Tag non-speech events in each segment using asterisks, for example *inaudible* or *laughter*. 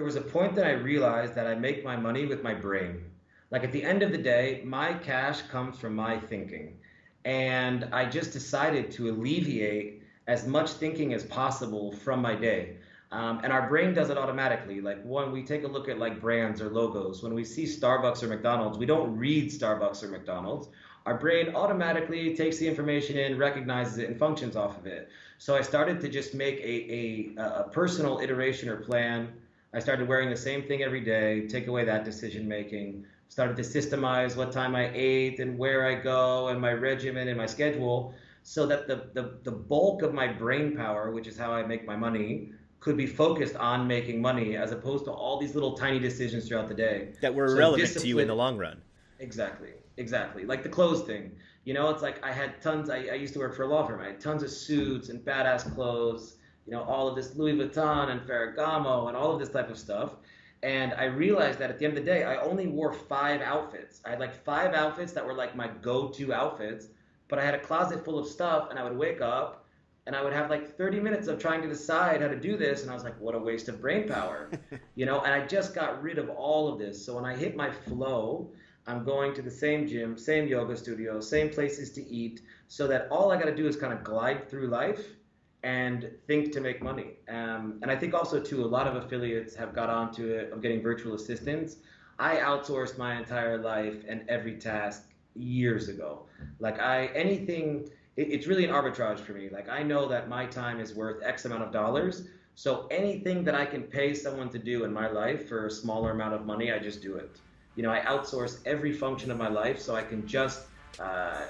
there was a point that I realized that I make my money with my brain. Like at the end of the day, my cash comes from my thinking. And I just decided to alleviate as much thinking as possible from my day. Um, and our brain does it automatically. Like when we take a look at like brands or logos, when we see Starbucks or McDonald's, we don't read Starbucks or McDonald's. Our brain automatically takes the information in, recognizes it, and functions off of it. So I started to just make a, a, a personal iteration or plan. I started wearing the same thing every day, take away that decision making, started to systemize what time I ate and where I go and my regimen and my schedule so that the, the, the bulk of my brain power, which is how I make my money, could be focused on making money as opposed to all these little tiny decisions throughout the day that were so irrelevant to you in the long run. Exactly, exactly. Like the clothes thing. You know, it's like I had tons. I, I used to work for a law firm. I had tons of suits and badass clothes. You know, all of this Louis Vuitton and Ferragamo and all of this type of stuff. And I realized that at the end of the day, I only wore five outfits. I had like five outfits that were like my go-to outfits, but I had a closet full of stuff, and I would wake up and I would have like 30 minutes of trying to decide how to do this, and I was like, what a waste of brain power, *laughs* you know. And I just got rid of all of this. So when I hit my flow, I'm going to the same gym, same yoga studio, same places to eat, so that all I got to do is kind of glide through life and think to make money. Um, and I think also too, a lot of affiliates have got onto it of getting virtual assistants. I outsourced my entire life and every task years ago. Like I anything it, it's really an arbitrage for me. Like I know that my time is worth X amount of dollars. So anything that I can pay someone to do in my life for a smaller amount of money, I just do it. You know, I outsource every function of my life so I can just uh,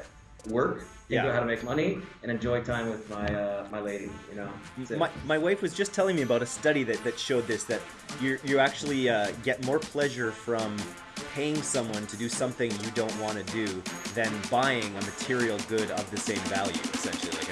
work, figure yeah. out how to make money, and enjoy time with my uh, my lady. You know, my, my wife was just telling me about a study that, that showed this that you you actually uh, get more pleasure from paying someone to do something you don't want to do than buying a material good of the same value, essentially. Like